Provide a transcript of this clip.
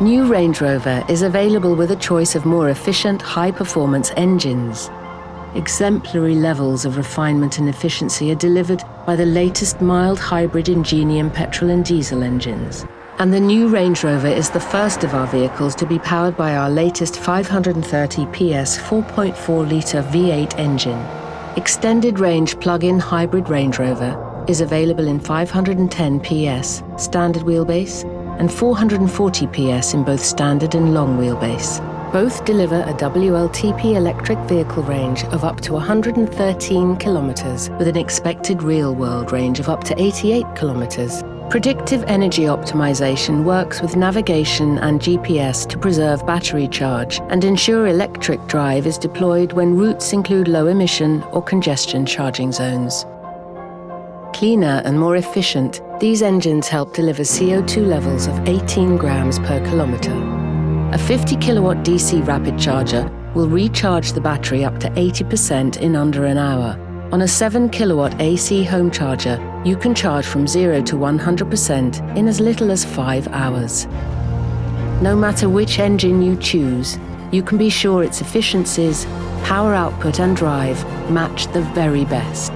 New Range Rover is available with a choice of more efficient, high-performance engines. Exemplary levels of refinement and efficiency are delivered by the latest mild hybrid Ingenium petrol and diesel engines. And the new Range Rover is the first of our vehicles to be powered by our latest 530 PS 4.4-litre V8 engine. Extended range plug-in hybrid Range Rover is available in 510 PS standard wheelbase and 440 PS in both standard and long wheelbase. Both deliver a WLTP electric vehicle range of up to 113 kilometres with an expected real-world range of up to 88 kilometres. Predictive energy optimization works with navigation and GPS to preserve battery charge and ensure electric drive is deployed when routes include low emission or congestion charging zones. Cleaner and more efficient, these engines help deliver CO2 levels of 18 grams per kilometre. A 50 kilowatt DC rapid charger will recharge the battery up to 80% in under an hour. On a 7 kilowatt AC home charger, you can charge from 0 to 100% in as little as 5 hours. No matter which engine you choose, you can be sure its efficiencies, power output and drive match the very best.